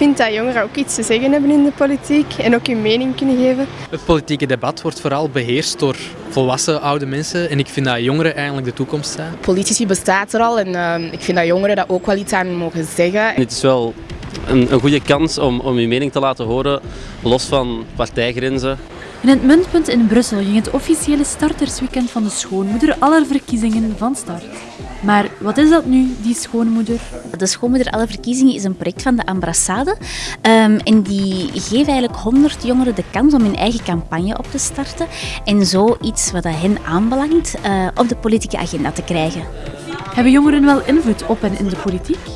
vind dat jongeren ook iets te zeggen hebben in de politiek en ook hun mening kunnen geven. Het politieke debat wordt vooral beheerst door volwassen oude mensen en ik vind dat jongeren eigenlijk de toekomst zijn. Politici bestaat er al en uh, ik vind dat jongeren daar ook wel iets aan mogen zeggen. Het is wel een, een goede kans om, om je mening te laten horen, los van partijgrenzen. In het Muntpunt in Brussel ging het officiële startersweekend van de schoonmoeder aller verkiezingen van start. Maar wat is dat nu, die schoonmoeder? De Schoonmoeder Alle Verkiezingen is een project van de Ambrassade. Um, en die geeft eigenlijk 100 jongeren de kans om hun eigen campagne op te starten. En zo iets wat hen aanbelangt uh, op de politieke agenda te krijgen. Hebben jongeren wel invloed op en in de politiek?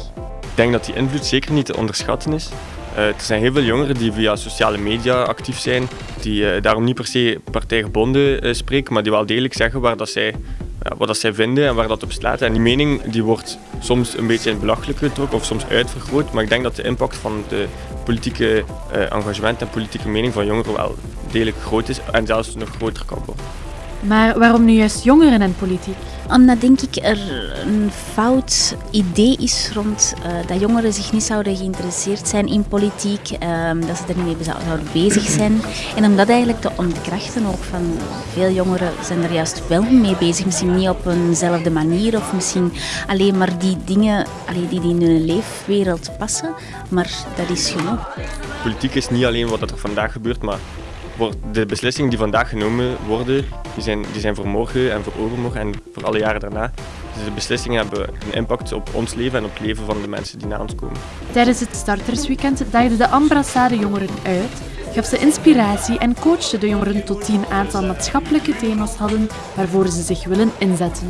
Ik denk dat die invloed zeker niet te onderschatten is. Er zijn heel veel jongeren die via sociale media actief zijn, die uh, daarom niet per se partijgebonden uh, spreken, maar die wel degelijk zeggen waar dat zij wat dat zij vinden en waar dat op slaat. En die mening die wordt soms een beetje in het belachelijke getrokken of soms uitvergroot. Maar ik denk dat de impact van het politieke engagement en politieke mening van jongeren wel degelijk groot is en zelfs nog groter kan worden. Maar waarom nu juist jongeren en politiek? Omdat denk ik er een fout idee is rond uh, dat jongeren zich niet zouden geïnteresseerd zijn in politiek, uh, dat ze er niet mee zouden bezig zijn. En om dat eigenlijk te ontkrachten, ook van veel jongeren zijn er juist wel mee bezig, misschien niet op eenzelfde manier of misschien alleen maar die dingen die in hun leefwereld passen, maar dat is genoeg. Politiek is niet alleen wat er vandaag gebeurt, maar de beslissingen die vandaag genomen worden, die zijn, die zijn voor morgen en voor overmorgen en voor alle jaren daarna. Dus de beslissingen hebben een impact op ons leven en op het leven van de mensen die na ons komen. Tijdens het startersweekend daagde de Ambrassade jongeren uit, gaf ze inspiratie en coachte de jongeren tot die een aantal maatschappelijke thema's hadden waarvoor ze zich willen inzetten.